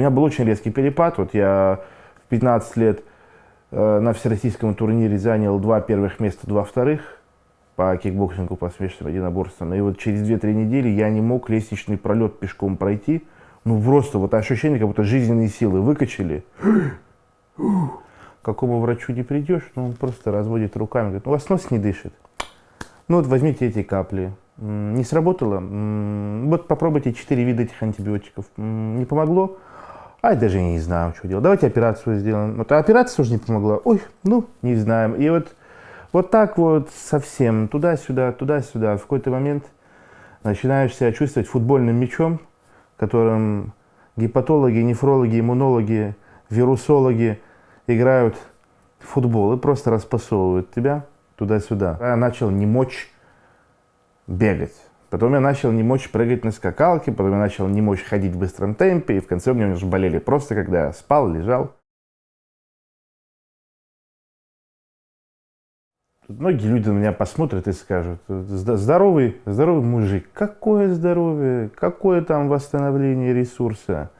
У меня был очень резкий перепад. Вот я в 15 лет э, на всероссийском турнире занял два первых места, два вторых по кикбоксингу, по смешанным единоборствам. И вот через 2-3 недели я не мог лестничный пролет пешком пройти. Ну просто вот ощущение, как будто жизненные силы выкачали. Какому врачу не придешь, ну он просто разводит руками, говорит, у вас нос не дышит. Ну вот возьмите эти капли. Не сработало? Вот попробуйте 4 вида этих антибиотиков. Не помогло? А я даже не знаю, что делать. Давайте операцию сделаем. Вот а операция тоже не помогла. Ой, ну, не знаем. И вот, вот так вот совсем туда-сюда, туда-сюда. В какой-то момент начинаешь себя чувствовать футбольным мячом, которым гепатологи, нефрологи, иммунологи, вирусологи играют в футбол и просто распасовывают тебя туда-сюда. Я начал не мочь бегать. Потом я начал не мочь прыгать на скакалке, потом я начал не мочь ходить в быстром темпе, и в конце у меня уже болели просто, когда я спал, лежал. Многие люди на меня посмотрят и скажут, здоровый, здоровый мужик, какое здоровье, какое там восстановление ресурса.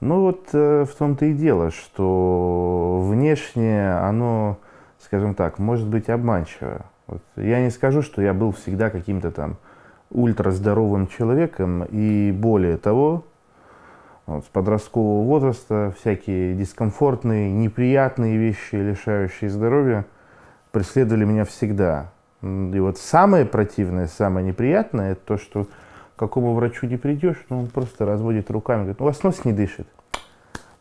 Ну вот э, в том-то и дело, что внешне оно, скажем так, может быть обманчиво. Вот я не скажу, что я был всегда каким-то там ультраздоровым человеком, и более того, вот, с подросткового возраста всякие дискомфортные, неприятные вещи, лишающие здоровья, преследовали меня всегда. И вот самое противное, самое неприятное, это то, что к какому врачу не придешь, ну, он просто разводит руками, говорит, у вас нос не дышит.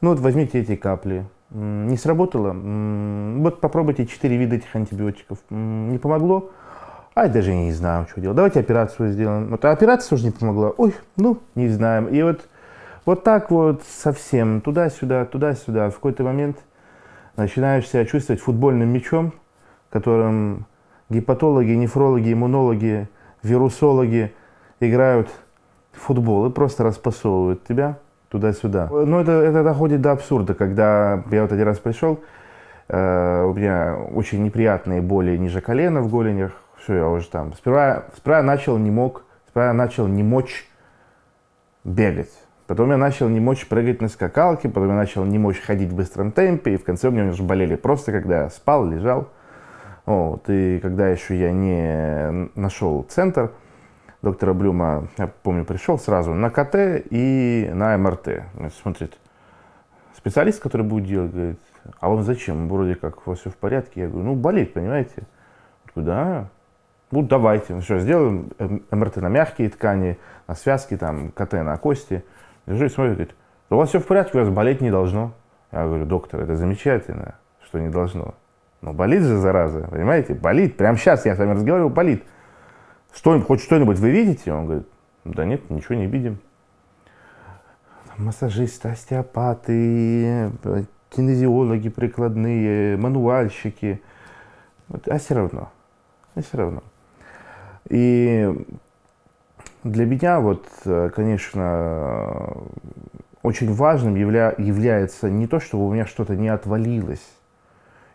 Ну вот возьмите эти капли. Не сработало? Вот попробуйте 4 вида этих антибиотиков. Не помогло? А я даже не знаю, что делать. Давайте операцию сделаем. Вот операция тоже не помогла. Ой, ну, не знаем. И вот, вот так вот совсем туда-сюда, туда-сюда. В какой-то момент начинаешь себя чувствовать футбольным мячом, которым гепатологи, нефрологи, иммунологи, вирусологи играют в футбол и просто распасовывают тебя туда-сюда. Ну, это, это доходит до абсурда, когда я вот один раз пришел, э, у меня очень неприятные боли ниже колена в голенях, все, я уже там. Сперва, сперва я начал не мог, сперва я начал не мочь бегать. Потом я начал не мочь прыгать на скакалке, потом я начал не мочь ходить в быстром темпе, и в конце у меня уже болели просто, когда я спал, лежал. Вот, и когда еще я не нашел центр, доктора Блюма, я помню, пришел сразу на КТ и на МРТ. Смотрит, специалист, который будет делать, говорит, а вам зачем? Вроде как у вас все в порядке. Я говорю, ну болит, понимаете? Да. Ну давайте, ну что, сделаем МРТ на мягкие ткани, на связки, там, КТ на кости. Лежу и смотрю, говорит, у вас все в порядке, у вас болеть не должно. Я говорю, доктор, это замечательно, что не должно. Но болит же, зараза, понимаете? Болит. Прямо сейчас я с вами разговариваю, болит. Что, хоть что-нибудь вы видите? Он говорит, да нет, ничего не видим. Массажисты, остеопаты, кинезиологи прикладные, мануальщики. А все равно. А все равно. И для меня, вот, конечно, очень важным явля, является не то, чтобы у меня что-то не отвалилось,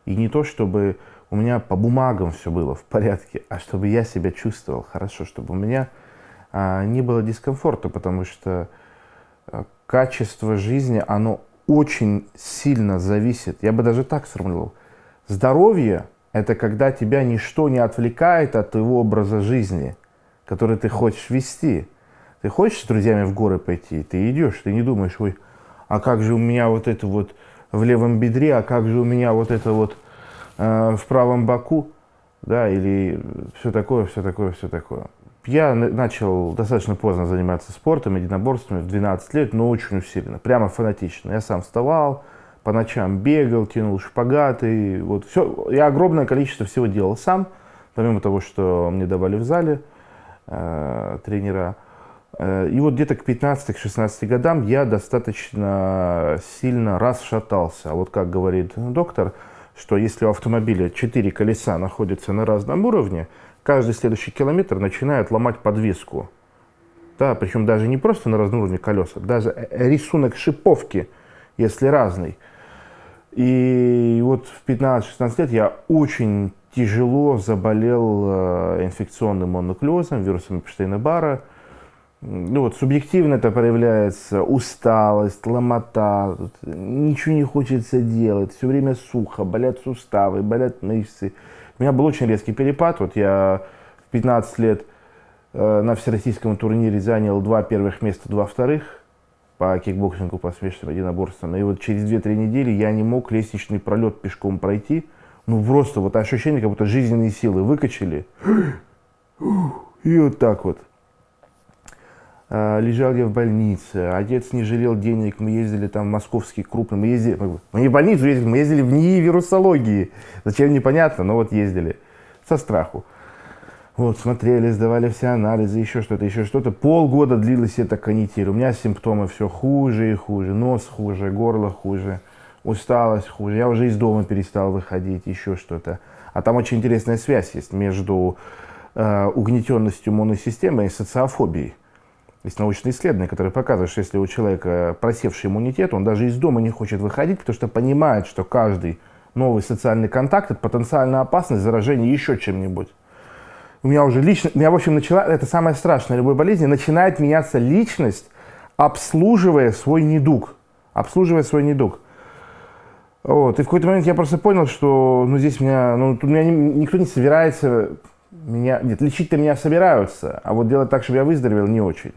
и не то, чтобы у меня по бумагам все было в порядке, а чтобы я себя чувствовал хорошо, чтобы у меня а, не было дискомфорта, потому что а, качество жизни, оно очень сильно зависит. Я бы даже так сформулировал. Здоровье – это когда тебя ничто не отвлекает от твоего образа жизни, который ты хочешь вести. Ты хочешь с друзьями в горы пойти, ты идешь, ты не думаешь, ой, а как же у меня вот это вот в левом бедре, а как же у меня вот это вот Э, в правом боку, да, или все такое, все такое, все такое. Я начал достаточно поздно заниматься спортом, единоборствами, в 12 лет, но очень усиленно, прямо фанатично. Я сам вставал, по ночам бегал, тянул шпагаты, вот все. Я огромное количество всего делал сам, помимо того, что мне давали в зале э, тренера. Э, и вот где-то к 15-16 годам я достаточно сильно расшатался. Вот как говорит доктор, что если у автомобиля четыре колеса находятся на разном уровне, каждый следующий километр начинает ломать подвеску. Да, причем даже не просто на разном уровне колеса, даже э, рисунок шиповки, если разный. И вот в 15-16 лет я очень тяжело заболел э, инфекционным мононуклеозом, вирусом Эпштейна-Барра. ну вот субъективно это проявляется усталость, ломота, ничего не хочется делать, все время сухо, болят суставы, болят мышцы. У меня был очень резкий перепад, вот я в 15 лет э, на всероссийском турнире занял два первых места, два вторых по кикбоксингу, по смешанным единоборствам. И вот через 2-3 недели я не мог лестничный пролет пешком пройти. Ну просто вот ощущение, как будто жизненные силы выкачали. И вот так вот. А, лежал я в больнице, отец не жалел денег, мы ездили там в московский крупный, мы ездили, мы не в больницу ездили, мы ездили в НИИ вирусологии. Зачем, непонятно, но вот ездили со страху. Вот, смотрели, сдавали все анализы, еще что-то, еще что-то. Полгода длилась эта канитель. У меня симптомы все хуже и хуже. Нос хуже, горло хуже, усталость хуже. Я уже из дома перестал выходить, еще что-то. А там очень интересная связь есть между э, угнетенностью иммунной системы и социофобией. Есть научные исследования, которые показывают, что если у человека просевший иммунитет, он даже из дома не хочет выходить, потому что понимает, что каждый новый социальный контакт – это потенциальная опасность заражения еще чем-нибудь. У меня уже лично, у меня, в общем, начала, это самое страшное любой болезни, начинает меняться личность, обслуживая свой недуг. Обслуживая свой недуг. Вот. И в какой-то момент я просто понял, что ну, здесь меня, ну, тут меня никто не собирается меня, нет, лечить-то меня собираются, а вот делать так, чтобы я выздоровел, не очень.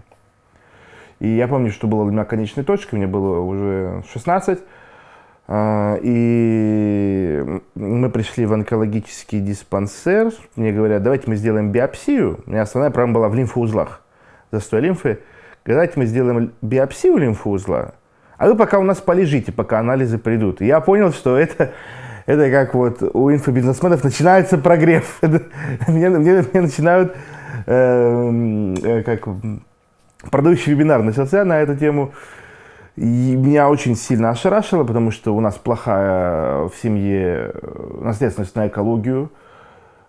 И я помню, что было для меня конечной точкой, мне было уже 16, а, и мы пришли в онкологический диспансер, мне говорят, давайте мы сделаем биопсию. У меня основная проблема была в лимфоузлах, застой лимфы. Давайте мы сделаем биопсию лимфоузла, а вы пока у нас полежите, пока анализы придут. И я понял, что это, это как вот у инфобизнесменов начинается прогрев. мне, начинают э, э, как продающий вебинар начался на эту тему. И меня очень сильно ошарашило, потому что у нас плохая в семье наследственность на экологию.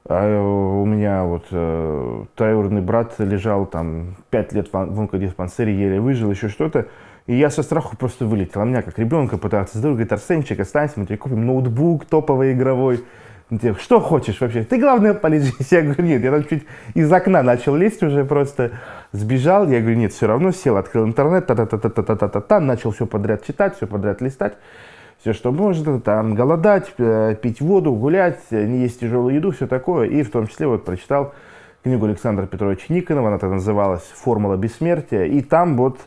А у меня вот э, троюродный брат лежал там пять лет в онкодиспансере, еле выжил, еще что-то. И я со страху просто вылетел. А меня как ребенка пытался здорово, говорит, Арсенчик, останься, мы тебе купим ноутбук топовый игровой. Тебе, что хочешь вообще? Ты, главное, полежись. Я говорю, нет, я там чуть из окна начал лезть уже просто. Сбежал, я говорю, нет, все равно сел, открыл интернет, та-та-та-та-та-та-та, начал все подряд читать, все подряд листать. Все, что можно, там, голодать, э, пить воду, гулять, не есть тяжелую еду, все такое. И в том числе вот прочитал книгу Александра Петровича Никонова, она так называлась «Формула бессмертия». И там вот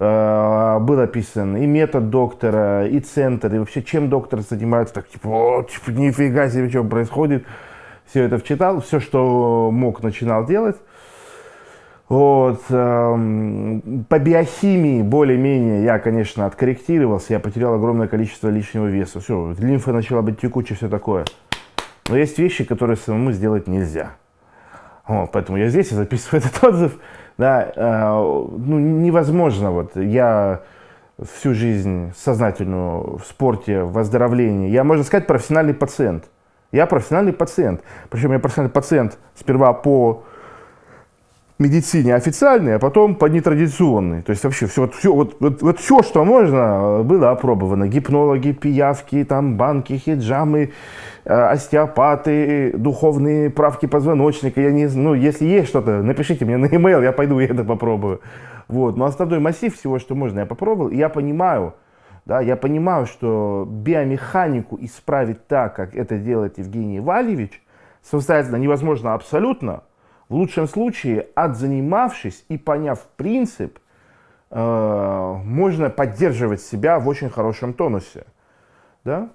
Э, был описан и метод доктора, и центр, и вообще чем доктор занимается, так типа, о, типа, нифига себе, что происходит. Все это вчитал, все, что мог, начинал делать. Вот. Эм, по биохимии более-менее я, конечно, откорректировался, я потерял огромное количество лишнего веса. Все, лимфа начала быть текучей, все такое. Но есть вещи, которые самому сделать нельзя. Вот, поэтому я здесь и записываю этот отзыв да, э, ну, невозможно. Вот я всю жизнь сознательную в спорте, в оздоровлении. Я, можно сказать, профессиональный пациент. Я профессиональный пациент. Причем я профессиональный пациент сперва по медицине официальной, а потом по нетрадиционной. То есть вообще все, вот, все, вот, вот, вот все, что можно, было опробовано. Гипнологи, пиявки, там, банки, хиджамы, э, остеопаты, духовные правки позвоночника. Я не, ну, если есть что-то, напишите мне на e-mail, я пойду и это попробую. Вот. Но основной массив всего, что можно, я попробовал. И я понимаю, да, я понимаю, что биомеханику исправить так, как это делает Евгений Вальевич, самостоятельно невозможно абсолютно, в лучшем случае, отзанимавшись и поняв принцип, э, можно поддерживать себя в очень хорошем тонусе. Да?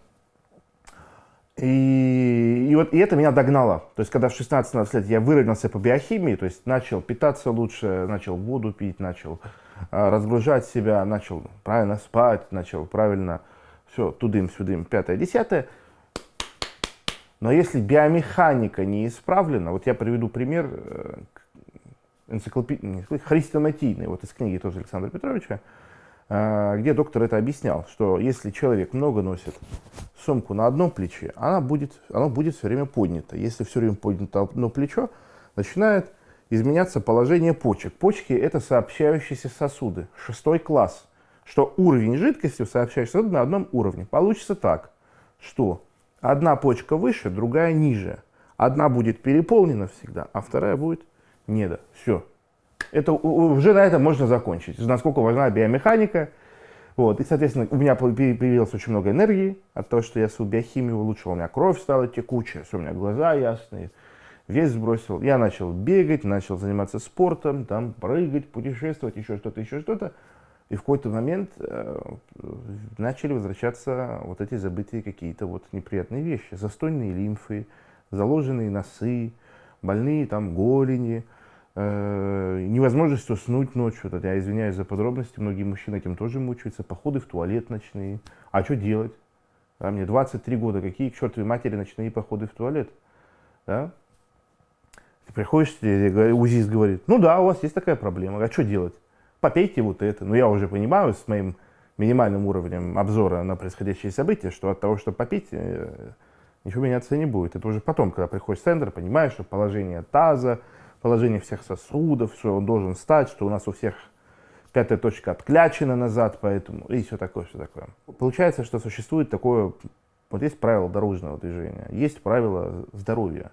И, и, вот, и это меня догнало. То есть, когда в 16-17 лет я выровнялся по биохимии, то есть начал питаться лучше, начал воду пить, начал э, разгружать себя, начал правильно спать, начал правильно все, тудым-сюдым, пятое, десятое, но если биомеханика не исправлена, вот я приведу пример э, энциклопедии, хрестоматийный, вот из книги тоже Александра Петровича, э, где доктор это объяснял, что если человек много носит сумку на одном плече, она будет, оно будет все время поднято. Если все время поднято одно плечо, начинает изменяться положение почек. Почки – это сообщающиеся сосуды, шестой класс, что уровень жидкости в сообщающихся сосудах на одном уровне. Получится так, что Одна почка выше, другая ниже. Одна будет переполнена всегда, а вторая будет недо. Все. Это, уже на этом можно закончить. Насколько важна биомеханика. Вот. И, соответственно, у меня появилось очень много энергии от того, что я свою биохимию улучшил. У меня кровь стала текучая, у меня глаза ясные, вес сбросил. Я начал бегать, начал заниматься спортом, там прыгать, путешествовать, еще что-то, еще что-то. И в какой-то момент э, начали возвращаться вот эти забытые какие-то вот неприятные вещи. Застойные лимфы, заложенные носы, больные там голени, э, невозможность уснуть ночью. Я извиняюсь за подробности, многие мужчины этим тоже мучаются. Походы в туалет ночные. А что делать? Да, мне 23 года, какие к чертовой матери ночные походы в туалет? Да? Ты приходишь, УЗИС говорит, ну да, у вас есть такая проблема, а что делать? Попейте вот это. Но я уже понимаю с моим минимальным уровнем обзора на происходящие события, что от того, что попить, э, ничего меняться не будет. Это уже потом, когда приходишь в центр, понимаешь, что положение таза, положение всех сосудов, что он должен стать, что у нас у всех пятая точка отклячена назад, поэтому и все такое, все такое. Получается, что существует такое, вот есть правило дорожного движения, есть правило здоровья.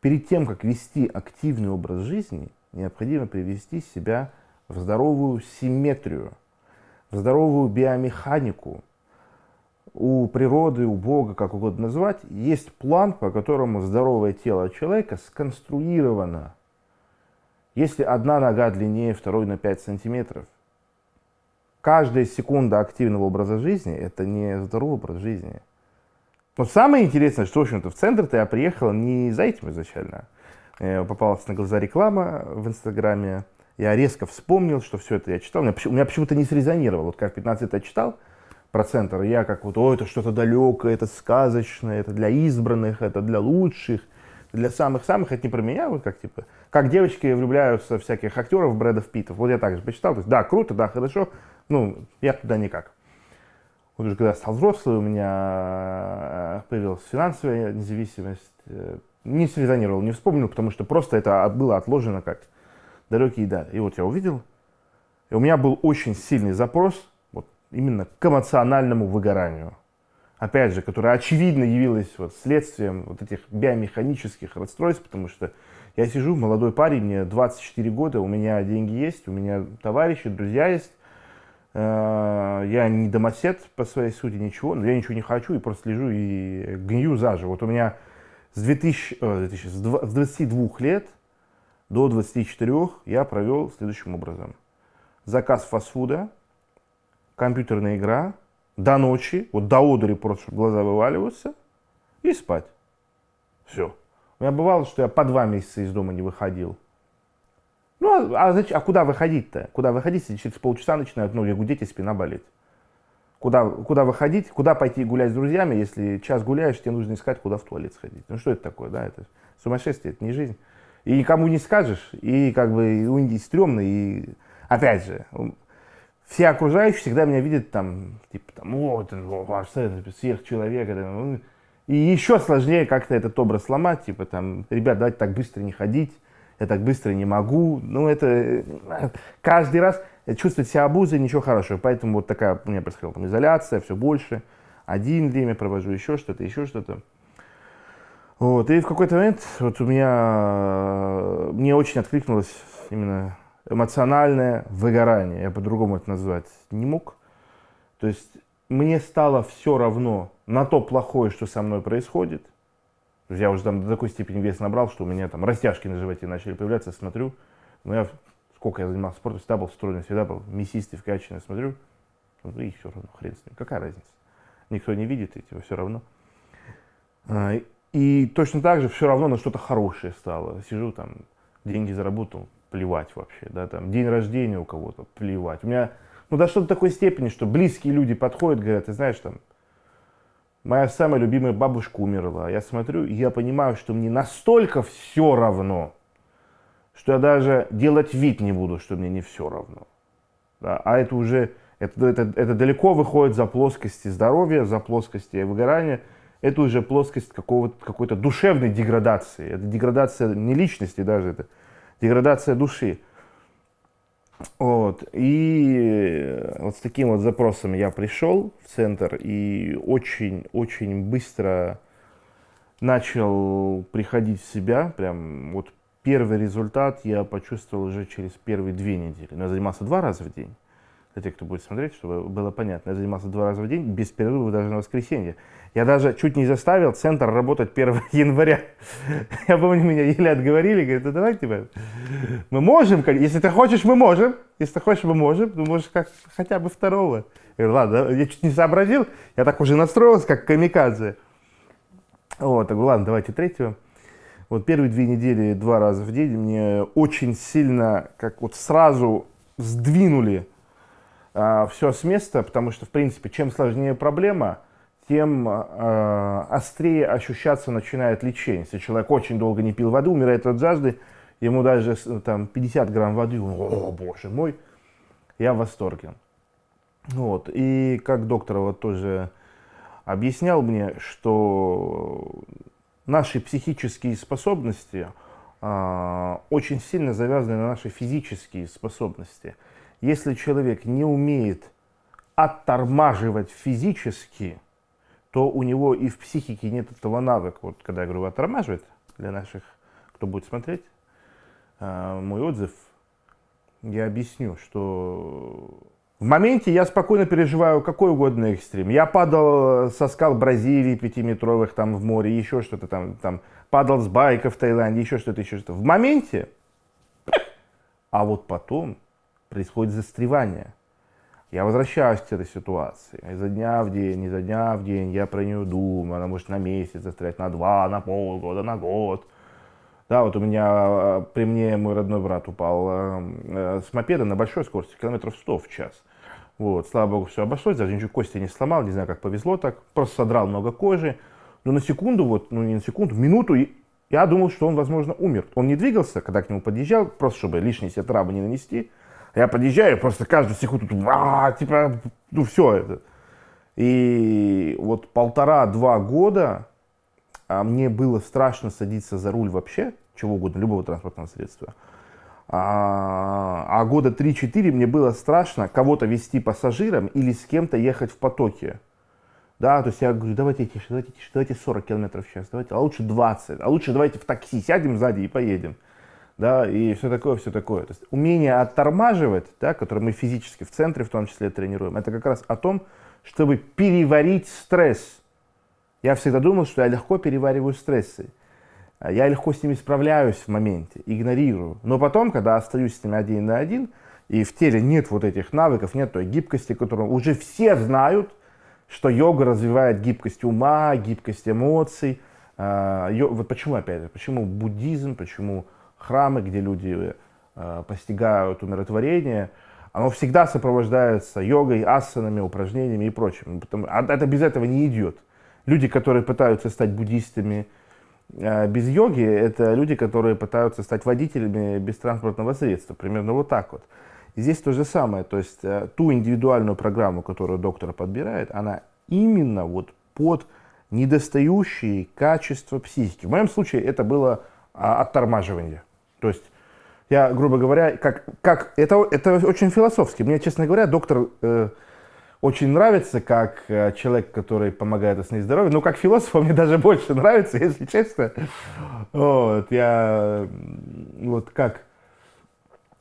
Перед тем, как вести активный образ жизни, необходимо привести себя в здоровую симметрию, в здоровую биомеханику, у природы, у Бога, как угодно назвать, есть план, по которому здоровое тело человека сконструировано. Если одна нога длиннее второй на 5 сантиметров, каждая секунда активного образа жизни – это не здоровый образ жизни. Но самое интересное, что, в общем-то, в центр-то я приехал не за этим изначально. Э, попалась на глаза реклама в Инстаграме. Я резко вспомнил, что все это я читал. У меня, меня почему-то не срезонировало. Вот как 15 лет я читал – про центр. Я как вот, о, это что-то далекое, это сказочное, это для избранных, это для лучших, для самых-самых, это не про меня, вот как типа, как девочки влюбляются в всяких актеров, Брэдов Питтов. Вот я также почитал, то есть, да, круто, да, хорошо, ну, я туда никак. Вот уже когда стал взрослый, у меня появилась финансовая независимость, э, не срезонировал, не вспомнил, потому что просто это было отложено как далекие дали. И вот я увидел, и у меня был очень сильный запрос именно к эмоциональному выгоранию. Опять же, которое очевидно явилось вот следствием вот этих биомеханических расстройств, потому что я сижу, молодой парень, мне 24 года, у меня деньги есть, у меня товарищи, друзья есть, э, я не домосед по своей сути, ничего, но я ничего не хочу и просто лежу и гнию заживо. Вот у меня с, 2000, 2000, с 22 лет до 24 я провел следующим образом. Заказ фастфуда, компьютерная игра, до ночи, вот до одури просто, чтобы глаза вываливаются, и спать. Все. У меня бывало, что я по два месяца из дома не выходил. Ну, а, а, а куда выходить-то? Куда выходить, если через полчаса начинают ноги гудеть и спина болеть? Куда, куда выходить, куда пойти гулять с друзьями, если час гуляешь, тебе нужно искать, куда в туалет сходить. Ну что это такое, да, это сумасшествие, это не жизнь. И никому не скажешь, и как бы и стрёмно, и опять же, все окружающие всегда меня видят там, типа, там, о, это ваш сверхчеловек. Ну, и еще сложнее как-то этот образ сломать, типа, там, ребят, давайте так быстро не ходить, я так быстро не могу. Ну, это э, каждый раз чувствовать себя обузой, ничего хорошего. Поэтому вот такая у меня происходила там изоляция, все больше. Один время провожу, еще что-то, еще что-то. Вот, и в какой-то момент вот у меня, мне очень откликнулось именно эмоциональное выгорание, я по-другому это назвать не мог. То есть мне стало все равно на то плохое, что со мной происходит. Я уже там до такой степени вес набрал, что у меня там растяжки на животе начали появляться, смотрю. Но я, сколько я занимался спортом, всегда был стройный, всегда был мясистый, вкачанный, смотрю. Ну и все равно, хрен с ним, какая разница. Никто не видит, и типа все равно. А, и точно так же все равно на что-то хорошее стало. Сижу там, деньги заработал, плевать вообще, да, там, день рождения у кого-то, плевать. У меня, ну, до такой степени, что близкие люди подходят, говорят, ты знаешь, там, моя самая любимая бабушка умерла. Я смотрю, и я понимаю, что мне настолько все равно, что я даже делать вид не буду, что мне не все равно. Да, а это уже, это, это, это далеко выходит за плоскости здоровья, за плоскости выгорания. Это уже плоскость какой-то душевной деградации. Это деградация не личности даже, это деградация души. Вот. И вот с таким вот запросом я пришел в центр и очень-очень быстро начал приходить в себя, прям вот первый результат я почувствовал уже через первые две недели. Но я занимался два раза в день. Для тех, кто будет смотреть, чтобы было понятно. Я занимался два раза в день, без перерыва даже на воскресенье. Я даже чуть не заставил центр работать 1 января. Я помню, меня еле отговорили, говорят, ну давай, типа, мы можем, если ты хочешь, мы можем. Если ты хочешь, мы можем. Ну, можешь как хотя бы второго. Я говорю, ладно, я чуть не сообразил, я так уже настроился, как камикадзе. Вот, так, ладно, давайте третьего. Вот первые две недели, два раза в день мне очень сильно, как вот сразу сдвинули а, все с места, потому что, в принципе, чем сложнее проблема, тем а, острее ощущаться начинает лечение. Если человек очень долго не пил воды, умирает от жажды, ему даже там 50 грамм воды, он, о боже мой, я в восторге. Вот. И как доктор вот тоже объяснял мне, что наши психические способности э, очень сильно завязаны на наши физические способности. Если человек не умеет оттормаживать физически, то у него и в психике нет этого навыка. Вот когда я говорю оттормаживать, для наших, кто будет смотреть, э, мой отзыв, я объясню, что в моменте я спокойно переживаю какой угодно экстрим. Я падал со скал Бразилии пятиметровых там в море, еще что-то там, там падал с байка в Таиланде, еще что-то, еще что-то. В моменте, а вот потом происходит застревание. Я возвращаюсь к этой ситуации. Изо дня в день, изо дня в день я про нее думаю. Она может на месяц застрять, на два, на полгода, на год. Да, вот у меня э, при мне мой родной брат упал э, э, с мопеда на большой скорости, километров 100 в час. Вот, слава богу, все обошлось, даже ничего кости не сломал, не знаю, как повезло так, просто содрал много кожи. Но на секунду, вот, ну не на секунду, минуту, я думал, что он, возможно, умер. Он не двигался, когда к нему подъезжал, просто чтобы лишние себе травмы не нанести. Я подъезжаю, просто каждую секунду, а, типа, ну все это. И вот полтора-два года а мне было страшно садиться за руль вообще, чего угодно, любого транспортного средства. А, а года 3-4 мне было страшно кого-то вести пассажирам или с кем-то ехать в потоке. Да, то есть я говорю, давайте тише, давайте тише, давайте 40 километров в час, давайте, а лучше 20, а лучше давайте в такси сядем сзади и поедем. Да, и все такое, все такое. То есть умение оттормаживать, да, которое мы физически в центре в том числе тренируем, это как раз о том, чтобы переварить стресс. Я всегда думал, что я легко перевариваю стрессы. А я легко с ними справляюсь в моменте, игнорирую. Но потом, когда остаюсь с ними один на один, и в теле нет вот этих навыков, нет той гибкости, которую уже все знают, что йога развивает гибкость ума, гибкость эмоций. А, вот почему, опять же, почему буддизм, почему храмы, где люди а, постигают умиротворение, оно всегда сопровождается йогой, асанами, упражнениями и прочим. А это без этого не идет. Люди, которые пытаются стать буддистами, а, без йоги это люди, которые пытаются стать водителями без транспортного средства. Примерно вот так вот. Здесь то же самое. То есть э, ту индивидуальную программу, которую доктор подбирает, она именно вот под недостающие качества психики. В моем случае это было а, оттормаживание. То есть я, грубо говоря, как, как это, это очень философски. Мне, честно говоря, доктор э, очень нравится как э, человек, который помогает остановить здоровье. Но как философ мне даже больше нравится, если честно. Вот, я вот как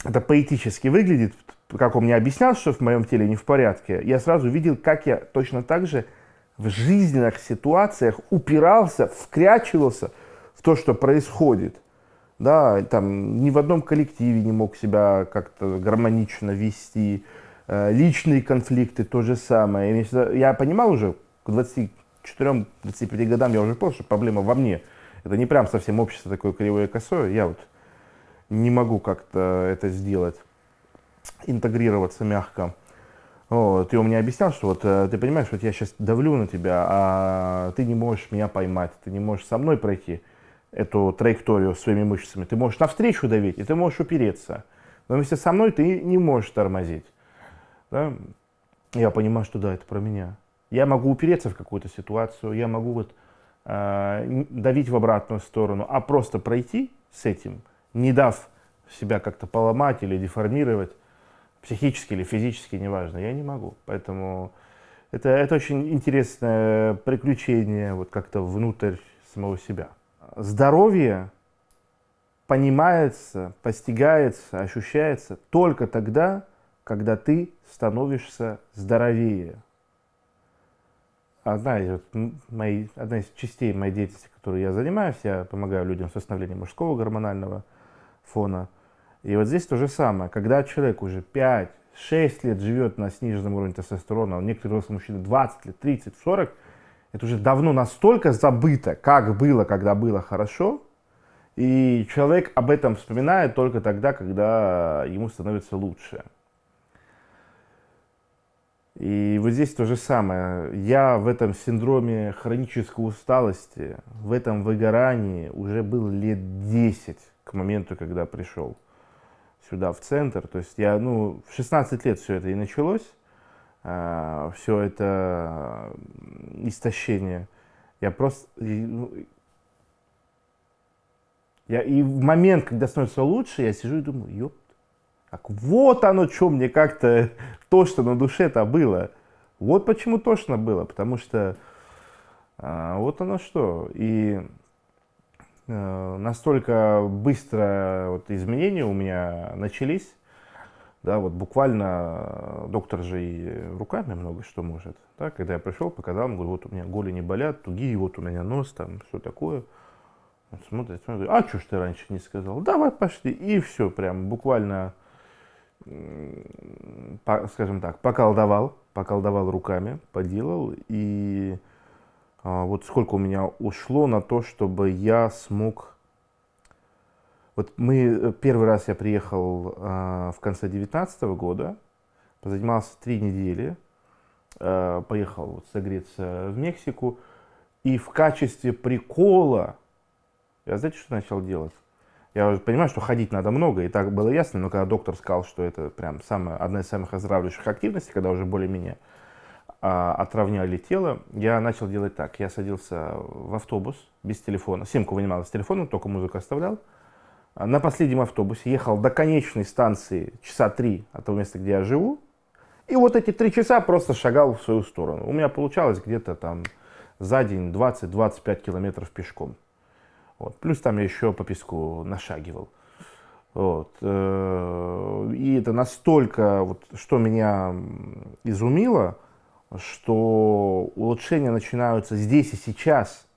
это поэтически выглядит, как он мне объяснял, что в моем теле не в порядке, я сразу видел, как я точно так же в жизненных ситуациях упирался, вкрячивался в то, что происходит. Да, там ни в одном коллективе не мог себя как-то гармонично вести, Э, личные конфликты, то же самое. Я понимал уже к 24-25 годам, я уже понял, что проблема во мне. Это не прям совсем общество такое кривое и косое. Я вот не могу как-то это сделать, интегрироваться мягко. Вот, и он мне объяснял, что вот э, ты понимаешь, вот я сейчас давлю на тебя, а ты не можешь меня поймать, ты не можешь со мной пройти эту траекторию своими мышцами. Ты можешь навстречу давить, и ты можешь упереться. Но вместе со мной ты не можешь тормозить да, я понимаю, что да, это про меня. Я могу упереться в какую-то ситуацию, я могу вот э, давить в обратную сторону, а просто пройти с этим, не дав себя как-то поломать или деформировать, психически или физически, неважно, я не могу. Поэтому это, это очень интересное приключение вот как-то внутрь самого себя. Здоровье понимается, постигается, ощущается только тогда, когда ты становишься здоровее. Одна из, моей, одна из частей моей деятельности, которой я занимаюсь, я помогаю людям с восстановлением мужского гормонального фона. И вот здесь то же самое. Когда человек уже 5, 6 лет живет на сниженном уровне тестостерона, у некоторых взрослых мужчин 20 лет, 30, 40, это уже давно настолько забыто, как было, когда было хорошо, и человек об этом вспоминает только тогда, когда ему становится лучше. И вот здесь то же самое. Я в этом синдроме хронической усталости, в этом выгорании уже был лет 10 к моменту, когда пришел сюда, в центр. То есть я, ну, в 16 лет все это и началось. А, все это истощение. Я просто... Ну, я, и в момент, когда становится лучше, я сижу и думаю, ёп, так вот оно, что мне как-то то, что на душе-то было. Вот почему тошно было, потому что а, вот оно что. И а, настолько быстро вот, изменения у меня начались, да, вот буквально доктор же и руками много что может. Да, когда я пришел, показал, говорю, вот у меня голени болят, тугие, вот у меня нос, там, все такое. Он смотрит, смотрит, а что ж ты раньше не сказал? Давай пошли. И все, прям буквально скажем так, поколдовал, поколдовал руками, поделал. И а, вот сколько у меня ушло на то, чтобы я смог... Вот мы, э, первый раз я приехал а, в конце 2019 года, позанимался три недели, а, поехал вот согреться в Мексику, и в качестве прикола, я знаете, что начал делать? Я понимаю, что ходить надо много, и так было ясно, но когда доктор сказал, что это прям самая, одна из самых оздоравливающих активностей, когда уже более-менее а, отравняли тело, я начал делать так. Я садился в автобус без телефона, симку вынимал из телефона, только музыку оставлял. На последнем автобусе ехал до конечной станции часа три от того места, где я живу, и вот эти три часа просто шагал в свою сторону. У меня получалось где-то там за день 20-25 километров пешком. Вот. Плюс там я еще по песку нашагивал. Вот. Э, и это настолько, вот, что меня изумило, что улучшения начинаются здесь и сейчас.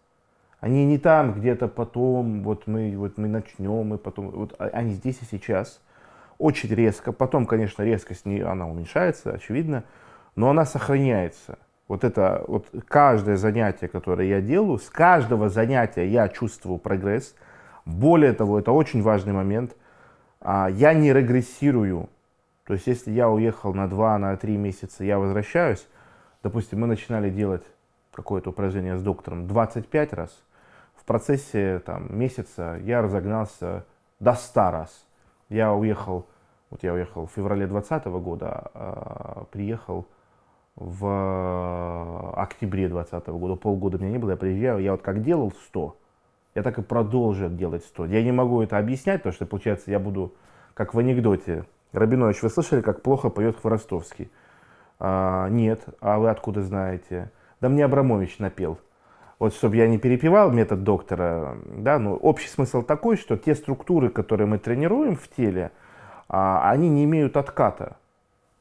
Они не там где-то потом, вот мы, вот мы начнем, и потом, вот а, они здесь и сейчас. Очень резко. Потом, конечно, резкость не, она уменьшается, очевидно, но она сохраняется. Вот это, вот каждое занятие, которое я делаю, с каждого занятия я чувствую прогресс. Более того, это очень важный момент, а, я не регрессирую. То есть, если я уехал на 2, на 3 месяца, я возвращаюсь, допустим, мы начинали делать какое-то упражнение с доктором 25 раз, в процессе там, месяца я разогнался до 100 раз. Я уехал, вот я уехал в феврале 2020 года, а приехал в октябре 2020 года, полгода меня не было, я приезжаю, я вот как делал 100, я так и продолжу делать 100. Я не могу это объяснять, потому что, получается, я буду, как в анекдоте, Рабинович, вы слышали, как плохо поет Хворостовский? А, нет, а вы откуда знаете? Да мне Абрамович напел. Вот, чтобы я не перепевал метод доктора, да, ну, общий смысл такой, что те структуры, которые мы тренируем в теле, а, они не имеют отката.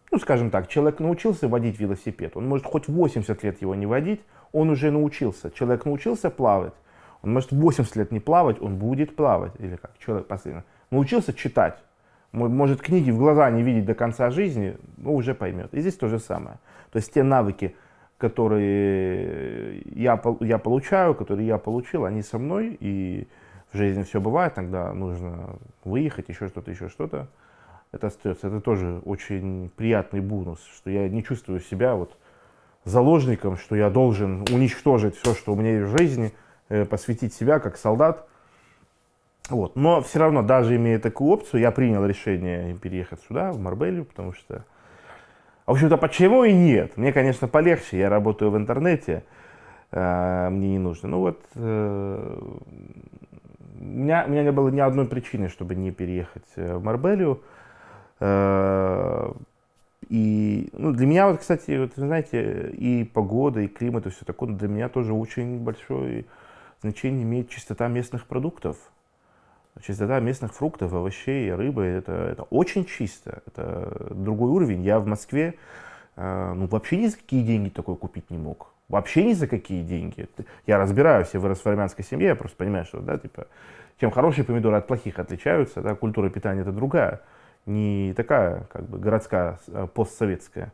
Ну, скажем так, человек научился водить велосипед, он может хоть 80 лет его не водить, он уже научился. Человек научился плавать, он может 80 лет не плавать, он будет плавать. Или как человек последний. Научился читать, может книги в глаза не видеть до конца жизни, но уже поймет. И здесь то же самое. То есть те навыки, которые я, я получаю, которые я получил, они со мной, и в жизни все бывает, тогда нужно выехать, еще что-то, еще что-то это остается. Это тоже очень приятный бонус, что я не чувствую себя вот заложником, что я должен уничтожить все, что у меня есть в жизни, э, посвятить себя как солдат. Вот. Но все равно, даже имея такую опцию, я принял решение переехать сюда, в Марбелью, потому что... В общем-то, почему и нет? Мне, конечно, полегче, я работаю в интернете, э, мне не нужно. Ну вот, э, у, меня, у меня не было ни одной причины, чтобы не переехать в Марбелью. Э, и ну, для меня, вот, кстати, вот, знаете, и погода, и климат, и все такое, для меня тоже очень большое значение имеет чистота местных продуктов. Чистота местных фруктов, овощей, рыбы, это, это очень чисто. Это другой уровень. Я в Москве э, ну, вообще ни за какие деньги такое купить не мог. Вообще ни за какие деньги. Я разбираюсь, я вырос в армянской семье, я просто понимаю, что, да, типа, чем хорошие помидоры от плохих отличаются, да, культура питания это другая, не такая, как бы, городская, а постсоветская.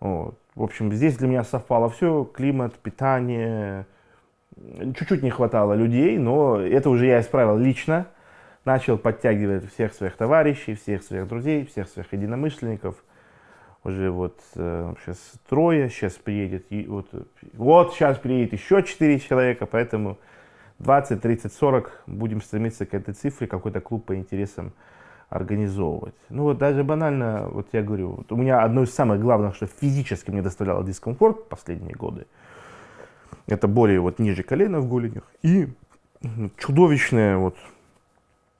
Вот. В общем, здесь для меня совпало все, климат, питание, чуть-чуть не хватало людей, но это уже я исправил лично, начал подтягивать всех своих товарищей, всех своих друзей, всех своих единомышленников – уже вот э, сейчас трое, сейчас приедет, вот, вот сейчас приедет еще четыре человека, поэтому 20, 30, 40 будем стремиться к этой цифре, какой-то клуб по интересам организовывать. Ну вот даже банально, вот я говорю, вот у меня одно из самых главных, что физически мне доставляло дискомфорт последние годы, это боли вот ниже колена в голенях и чудовищная вот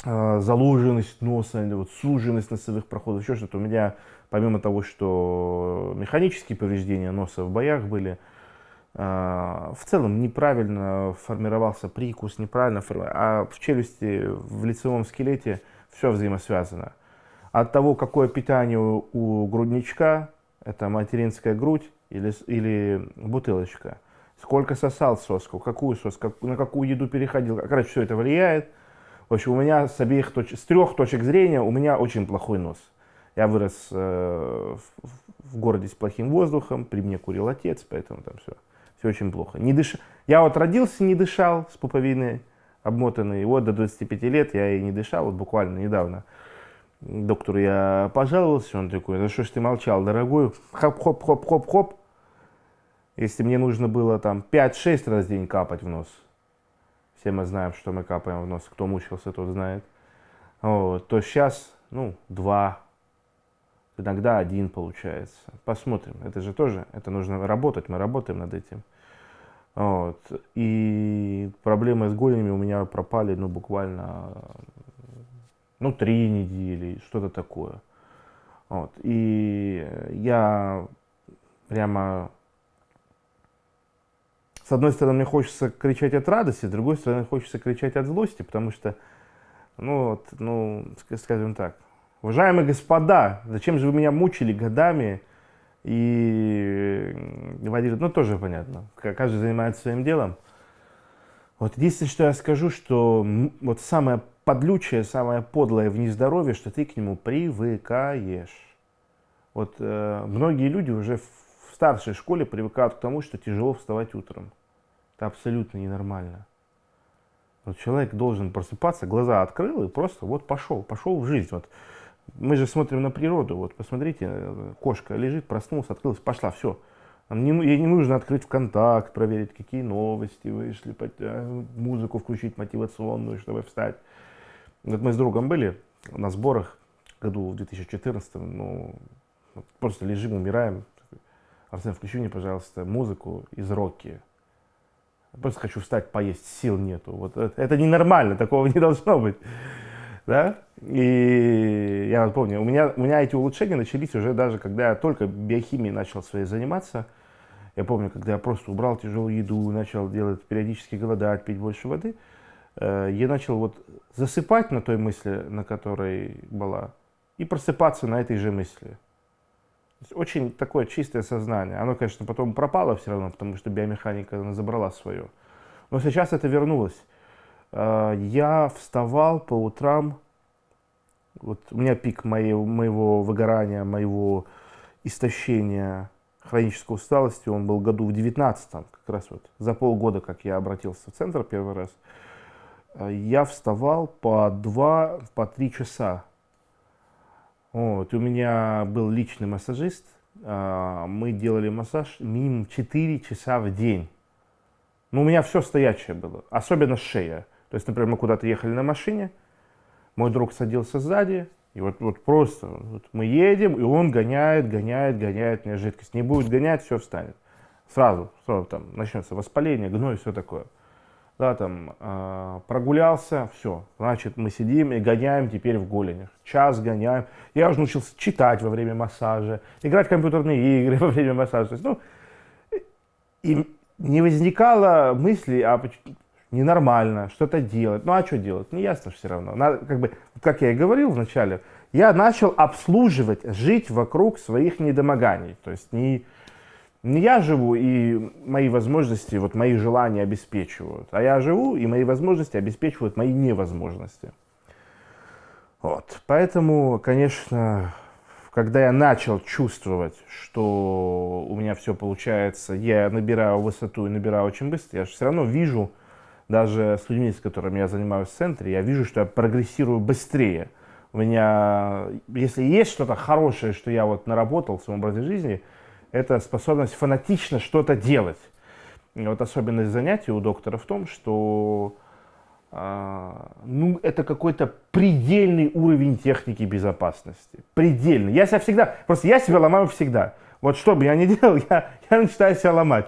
э, заложенность носа, вот суженность носовых проходов, еще что-то. У меня помимо того, что механические повреждения носа в боях были, а, в целом неправильно формировался прикус, неправильно а в челюсти, в лицевом скелете все взаимосвязано. От того, какое питание у грудничка, это материнская грудь или, или бутылочка, сколько сосал соску, какую соску, на какую еду переходил, короче, все это влияет. В общем, у меня с обеих точек, с трех точек зрения у меня очень плохой нос. Я вырос э, в, в городе с плохим воздухом, при мне курил отец, поэтому там все, все очень плохо. Не дыш... Я вот родился, не дышал с пуповиной обмотанной, вот до 25 лет я и не дышал, вот буквально недавно. Доктору я пожаловался, он такой, да что ж ты молчал, дорогой, хоп-хоп-хоп-хоп-хоп. Если мне нужно было там 5-6 раз в день капать в нос, все мы знаем, что мы капаем в нос, кто мучился, тот знает, вот, то сейчас, ну, 2 иногда один получается. Посмотрим. Это же тоже, это нужно работать, мы работаем над этим. Вот. И проблемы с голенями у меня пропали, ну, буквально, ну, три недели, что-то такое. Вот. И я прямо, с одной стороны, мне хочется кричать от радости, с другой стороны, хочется кричать от злости, потому что, ну, вот, ну, скажем так, Уважаемые господа, зачем же вы меня мучили годами и водили, ну тоже понятно, каждый занимается своим делом. Вот единственное, что я скажу, что вот самое подлючее, самое подлое в нездоровье, что ты к нему привыкаешь. Вот э, многие люди уже в старшей школе привыкают к тому, что тяжело вставать утром. Это абсолютно ненормально. Вот человек должен просыпаться, глаза открыл и просто вот пошел, пошел в жизнь. Вот мы же смотрим на природу. Вот посмотрите, кошка лежит, проснулась, открылась, пошла, все. Не, ей не нужно открыть ВКонтакт, проверить, какие новости вышли, э, музыку включить мотивационную, чтобы встать. Вот мы с другом были на сборах году в 2014, ну, просто лежим, умираем. Арсен, включи мне, пожалуйста, музыку из Рокки. Просто хочу встать, поесть, сил нету. Вот это, это ненормально, такого не должно быть да, и я помню, у меня, у меня эти улучшения начались уже даже, когда я только биохимией начал своей заниматься, я помню, когда я просто убрал тяжелую еду, начал делать периодически голодать, пить больше воды, э, я начал вот засыпать на той мысли, на которой была, и просыпаться на этой же мысли. Очень такое чистое сознание. Оно, конечно, потом пропало все равно, потому что биомеханика забрала свое. Но сейчас это вернулось. Э, я вставал по утрам, вот у меня пик моего, моего выгорания, моего истощения, хронической усталости, он был году в 19 как раз вот за полгода, как я обратился в центр первый раз, э, я вставал по 2, по 3 часа. Вот, у меня был личный массажист, э, мы делали массаж минимум 4 часа в день. Ну, у меня все стоячее было, особенно шея. То есть, например, мы куда-то ехали на машине, мой друг садился сзади, и вот, вот просто вот мы едем, и он гоняет, гоняет, гоняет мне жидкость. Не будет гонять, все встанет. Сразу, сразу там начнется воспаление, гной, все такое. Да, там э, прогулялся, все. Значит, мы сидим и гоняем теперь в голенях. Час гоняем. Я уже научился читать во время массажа, играть в компьютерные игры во время массажа. То есть, ну, и не возникало мысли, а ненормально, что-то делать. Ну а что делать? Не ясно все равно. Надо, как, бы, как я и говорил вначале, я начал обслуживать, жить вокруг своих недомоганий. То есть не, не я живу и мои возможности, вот мои желания обеспечивают, а я живу и мои возможности обеспечивают мои невозможности. Вот. Поэтому, конечно, когда я начал чувствовать, что у меня все получается, я набираю высоту и набираю очень быстро, я же все равно вижу, даже с людьми, с которыми я занимаюсь в центре, я вижу, что я прогрессирую быстрее. У меня, если есть что-то хорошее, что я вот наработал в своем образе жизни, это способность фанатично что-то делать. Вот особенность занятий у доктора в том, что а, ну, это какой-то предельный уровень техники безопасности. Предельный. Я себя всегда, просто я себя ломаю всегда. Вот что бы я ни делал, я, я начинаю себя ломать.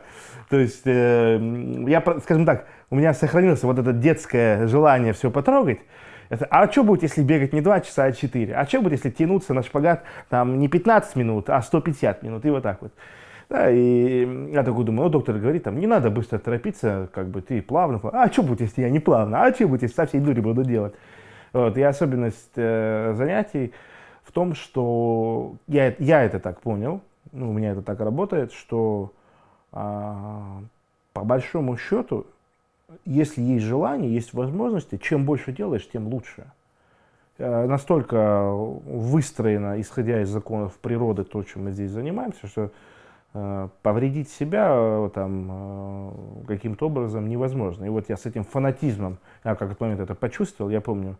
То есть, э, я, скажем так, у меня сохранилось вот это детское желание все потрогать. Это, а что будет, если бегать не 2 часа, а 4? А что будет, если тянуться на шпагат там не 15 минут, а 150 минут? И вот так вот. Да, и я такой думаю, ну, доктор говорит, там, не надо быстро торопиться, как бы ты плавно. А что будет, если я не плавно? А что будет, если со всей дури буду делать? Вот, и особенность э, занятий в том, что я, я это так понял, ну, у меня это так работает, что а, по большому счету, если есть желание, есть возможности, чем больше делаешь, тем лучше. Э, настолько выстроено, исходя из законов природы, то, чем мы здесь занимаемся, что Э, повредить себя э, там каким-то образом невозможно. И вот я с этим фанатизмом, я как этот момент это почувствовал, я помню,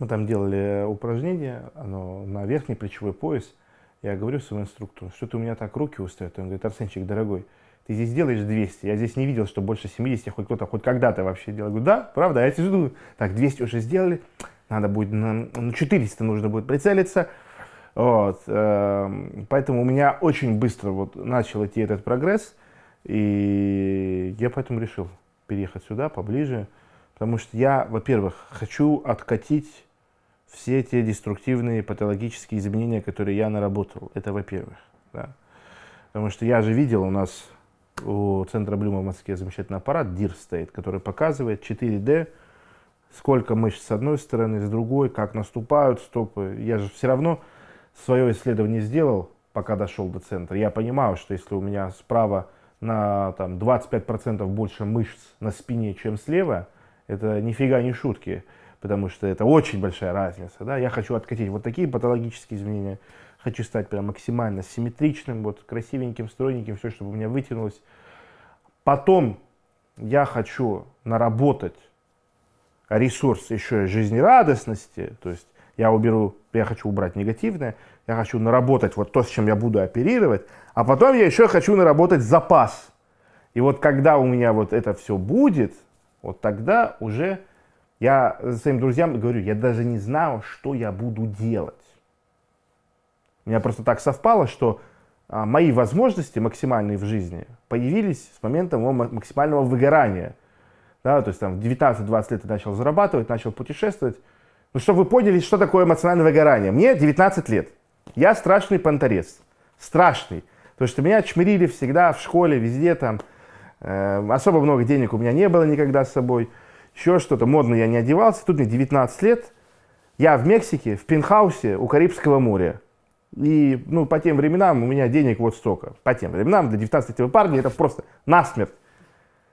мы там делали упражнение, оно на верхний плечевой пояс, я говорю своему инструктору, что-то у меня так руки устают. Он говорит, Арсенчик, дорогой, ты здесь делаешь 200, я здесь не видел, что больше 70 хоть кто-то хоть когда-то вообще делал. Говорю, да, правда, я сижу, так, 200 уже сделали, надо будет, на, на 400 нужно будет прицелиться, вот, э, поэтому у меня очень быстро вот начал идти этот прогресс, и я поэтому решил переехать сюда, поближе, потому что я, во-первых, хочу откатить все те деструктивные патологические изменения, которые я наработал. Это во-первых. Да. Потому что я же видел у нас у Центра Блюма в Москве замечательный аппарат DIR стоит, который показывает 4D, сколько мышц с одной стороны, с другой, как наступают стопы. Я же все равно свое исследование сделал, пока дошел до центра, я понимаю, что если у меня справа на там, 25% больше мышц на спине, чем слева, это нифига не шутки, потому что это очень большая разница. Да? Я хочу откатить вот такие патологические изменения, хочу стать прям максимально симметричным, вот красивеньким, стройненьким, все, чтобы у меня вытянулось. Потом я хочу наработать ресурс еще и жизнерадостности, то есть я уберу, я хочу убрать негативное, я хочу наработать вот то, с чем я буду оперировать, а потом я еще хочу наработать запас. И вот когда у меня вот это все будет, вот тогда уже я своим друзьям говорю, я даже не знаю, что я буду делать. У меня просто так совпало, что а, мои возможности максимальные в жизни появились с момента моего максимального выгорания. Да, то есть там в 19-20 лет я начал зарабатывать, начал путешествовать, ну, чтобы вы поняли, что такое эмоциональное выгорание. Мне 19 лет. Я страшный понторез. Страшный. То, что меня чмирили всегда в школе, везде там. Э, особо много денег у меня не было никогда с собой. Еще что-то. Модно я не одевался. Тут мне 19 лет. Я в Мексике, в пентхаусе у Карибского моря. И ну, по тем временам у меня денег вот столько. По тем временам для 19-летнего парня это просто насмерть.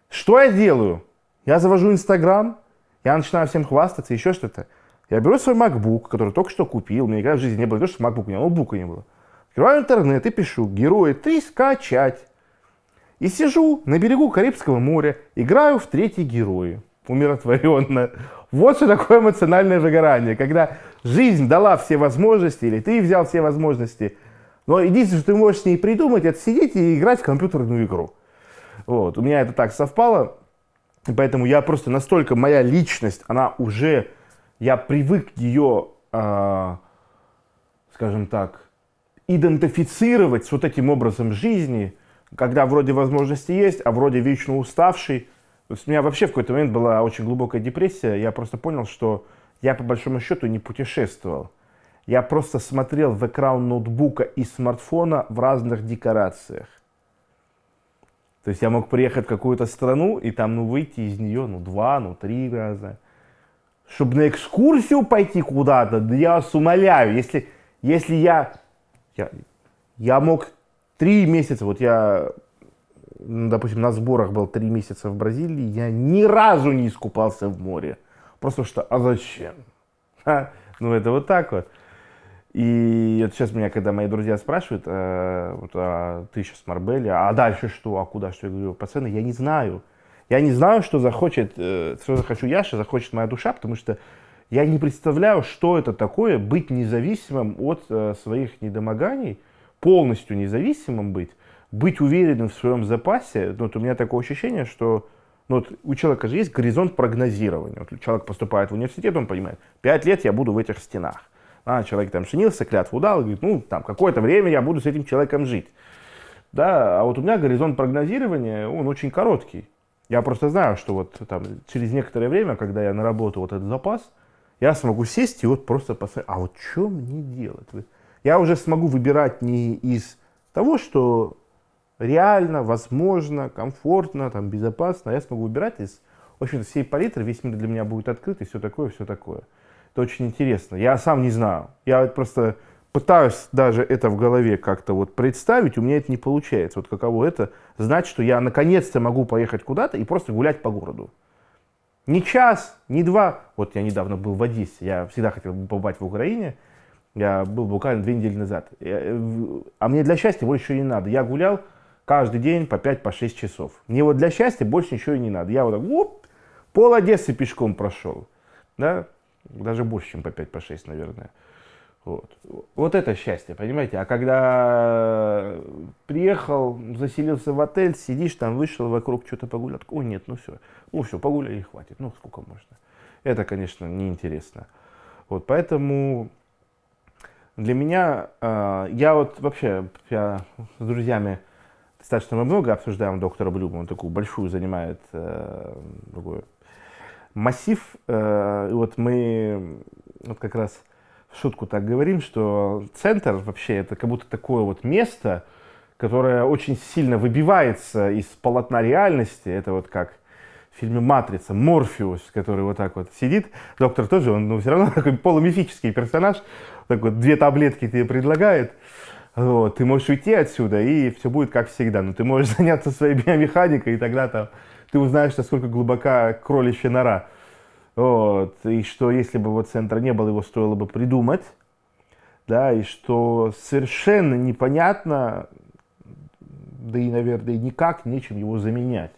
Что я делаю? Я завожу Инстаграм, я начинаю всем хвастаться, еще что-то. Я беру свой MacBook, который только что купил, у меня никогда в жизни не было, то, что MacBook, у меня ноутбука не было. Открываю интернет и пишу «Герои 3 скачать». И сижу на берегу Карибского моря, играю в третьи герои, умиротворенно. Вот что такое эмоциональное выгорание, когда жизнь дала все возможности, или ты взял все возможности, но единственное, что ты можешь с ней придумать, это сидеть и играть в компьютерную игру. Вот. У меня это так совпало, поэтому я просто настолько, моя личность, она уже я привык ее, э, скажем так, идентифицировать с вот этим образом жизни, когда вроде возможности есть, а вроде вечно уставший. То есть у меня вообще в какой-то момент была очень глубокая депрессия. Я просто понял, что я по большому счету не путешествовал. Я просто смотрел в экран ноутбука и смартфона в разных декорациях. То есть я мог приехать в какую-то страну и там, ну, выйти из нее, ну, два, ну, три раза. Чтобы на экскурсию пойти куда-то, да я вас умоляю, если, если я, я, я мог три месяца, вот я, допустим, на сборах был три месяца в Бразилии, я ни разу не искупался в море. Просто что, а зачем? А? Ну, это вот так вот. И вот сейчас меня, когда мои друзья спрашивают, э, вот, а ты сейчас в Марбеле, а дальше что, а куда, что, я говорю, пацаны, я не знаю. Я не знаю, что захочет, э, что захочу я, что захочет моя душа, потому что я не представляю, что это такое быть независимым от э, своих недомоганий, полностью независимым быть, быть уверенным в своем запасе. Вот у меня такое ощущение, что ну, вот у человека же есть горизонт прогнозирования. Вот человек поступает в университет, он понимает, пять лет я буду в этих стенах. А, человек там женился, клятву дал, говорит, ну, там, какое-то время я буду с этим человеком жить. Да, а вот у меня горизонт прогнозирования, он очень короткий. Я просто знаю, что вот там через некоторое время, когда я наработаю вот этот запас, я смогу сесть и вот просто посмотреть, а вот что мне делать? Я уже смогу выбирать не из того, что реально, возможно, комфортно, там, безопасно, я смогу выбирать из, в общем-то, всей палитры, весь мир для меня будет открыт и все такое, все такое. Это очень интересно. Я сам не знаю. Я просто пытаюсь даже это в голове как-то вот представить, у меня это не получается. Вот каково это знать, что я наконец-то могу поехать куда-то и просто гулять по городу. Не час, не два. Вот я недавно был в Одессе, я всегда хотел побывать в Украине. Я был буквально две недели назад. А мне для счастья больше не надо. Я гулял каждый день по 5-6 по часов. Мне вот для счастья больше ничего и не надо. Я вот так, оп, пол Одессы пешком прошел. Да? Даже больше, чем по 5, по 6, наверное. Вот. вот это счастье, понимаете? А когда приехал, заселился в отель, сидишь там, вышел вокруг, что-то погулял, ой, нет, ну все, ну все, погуляли хватит, ну сколько можно. Это, конечно, неинтересно. Вот, поэтому для меня, э, я вот вообще, я с друзьями достаточно много обсуждаем доктора Блюма, он такую большую занимает э, такую массив, э, вот мы вот как раз в шутку так говорим, что центр вообще это как будто такое вот место, которое очень сильно выбивается из полотна реальности. Это вот как в фильме «Матрица», Морфеус, который вот так вот сидит. Доктор тоже, он ну, все равно такой полумифический персонаж. Так вот, две таблетки тебе предлагает. Вот, ты можешь уйти отсюда, и все будет как всегда. Но ты можешь заняться своей биомеханикой, и тогда там ты узнаешь, насколько глубока кроличья нора. Вот. И что если бы вот центра не было, его стоило бы придумать. Да, и что совершенно непонятно, да и, наверное, никак нечем его заменять.